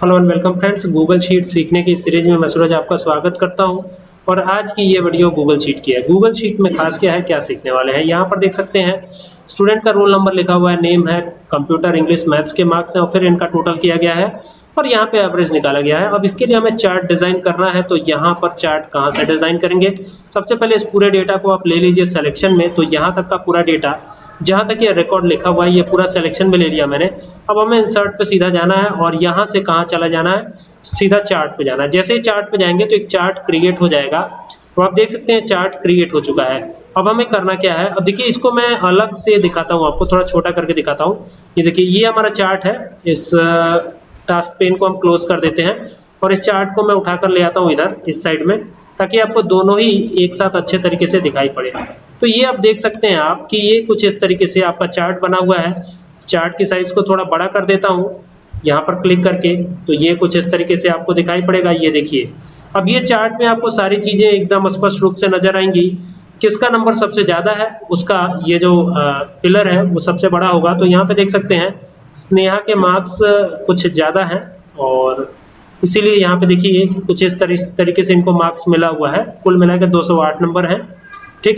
Hello and welcome friends Google sheet सीखने की series में मैं सूरज आपका स्वागत करता हूँ। और आज की ये वीडियो गूगल शीट की है। गूगल शीट में खास क्या है, क्या सीखने वाले हैं? यहाँ पर देख सकते हैं स्टूडेंट का रोल नंबर लिखा हुआ है नेम है कंप्यूटर इंग्लिश मैथ्स के मार्क्स हैं, और फिर इनका टोटल किया गया है। और यहाँ पे एवरेज निकाला गया है। अब इसके लिए हमें चार्ट डिज़ाइन करना है तो यहाँ पर चार्ट कहाँ से डिज़ाइन करेंगे? सबसे पहले इस पूरे डेटा को आप ले लीजिए सिलेक्शन में। तो यहाँ तक का पूरा डेटा जहाँ तक ये रिकॉर्ड लिखा हुआ है, ये पूरा सिलेक्शन में ले लिया मैंने। अब हमें इंसर्ट पे सीधा जाना है और यहाँ से कहाँ चला जाना है? सीधा चार्ट पे जाना है। जैसे ही चार्ट पे जाएँगे तो एक चार्ट क्रिएट हो जाएगा। तो आप देख सकते हैं चार्ट क्रिएट हो चुका है। अब हमें करना क्या है? अब देखिए, इसको मैं अलग से दिखाता हूँ आपको, थोड़ा छोटा करके दिखाता हूँ। ये देखिए, ये हमारा चार्ट है। इस टास्क पेन को हम क्लोज कर देते हैं और इस चार्ट को मैं उठाकर ले आता हूँ इधर, इस साइड में। ताकि आपको दोनों ही एक साथ अच्छे तरीके से दिखाई पड़े। तो ये आप देख सकते हैं आप कि ये कुछ इस तरीके से आपका चार्ट बना हुआ है। चार्ट की साइज़ को थोड़ा बड़ा कर देता हूँ, यहाँ पर क्लिक करके तो ये कुछ इस तरीके से आपको दिखाई पड़ेगा, ये देखिए। अब ये चार्ट में आपको सारी चीज़ें एकदम स्पष्ट रूप से नज़र आएँगी। किसका नंबर सबसे ज़्यादा है, उसका ये जो पिलर है, वो सबसे बड़ा होगा। तो यहाँ पे देख सकते हैं, स्नेहा के मार्क्स कुछ ज़्यादा हैं और इसीलिए यहाँ पे देखिए कुछ इस तरीके से इनको मार्क्स मिला हुआ है। कुल मिलाकर 208 नंबर है। ठीक है?